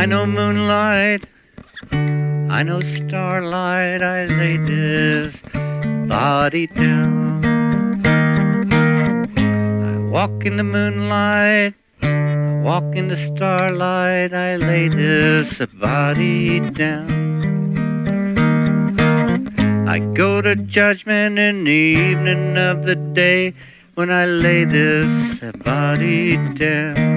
I know moonlight, I know starlight, I lay this body down. I walk in the moonlight, I walk in the starlight, I lay this body down. I go to judgment in the evening of the day when I lay this body down.